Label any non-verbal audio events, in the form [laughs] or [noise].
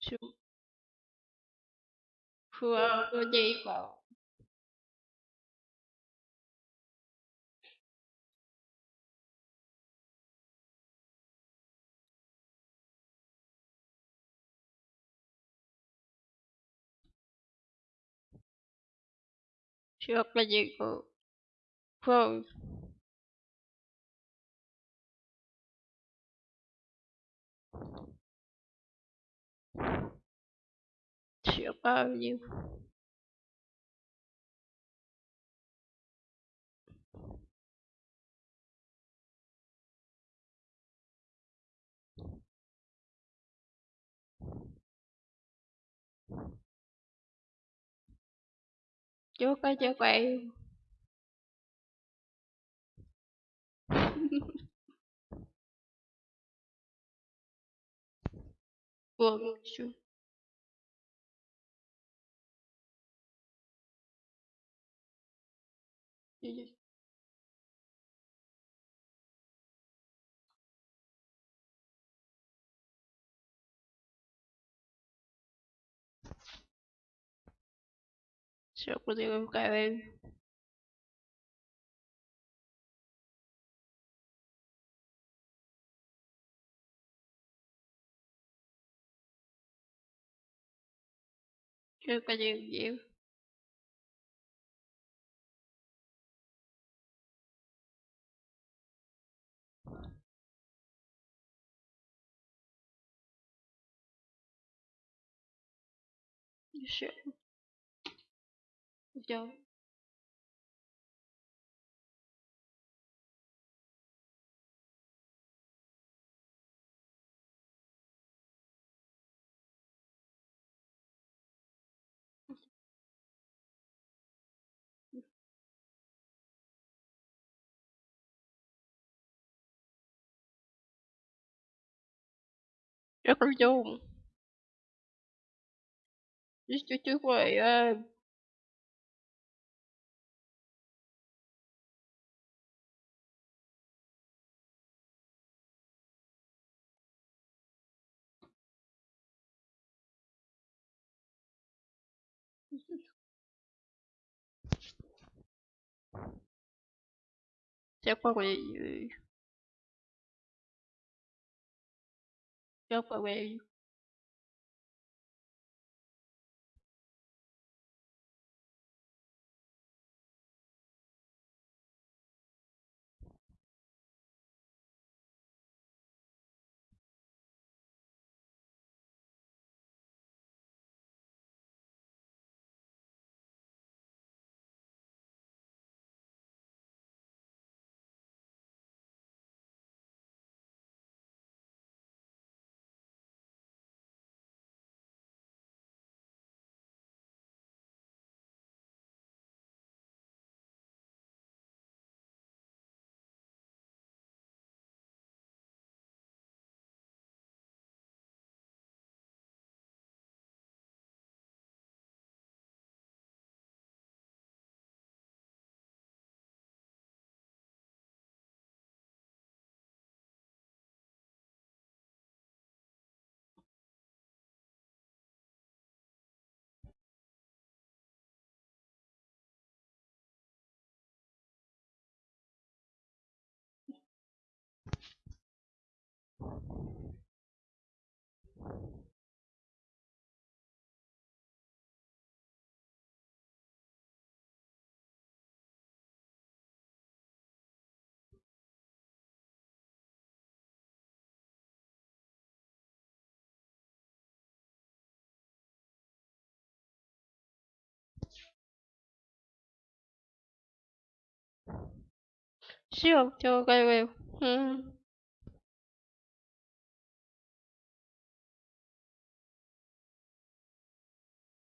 什么？酷啊！我这个，什么？我这个酷。Павлів. Чука, чукаю. Помощью. Gì gì? Se lo consigo buscar, baby. Chưa có nhiều nhiều 是，我就 [laughs] 要不用。这这这会儿呀这会儿我也以为我也是哦，就乖乖，嗯。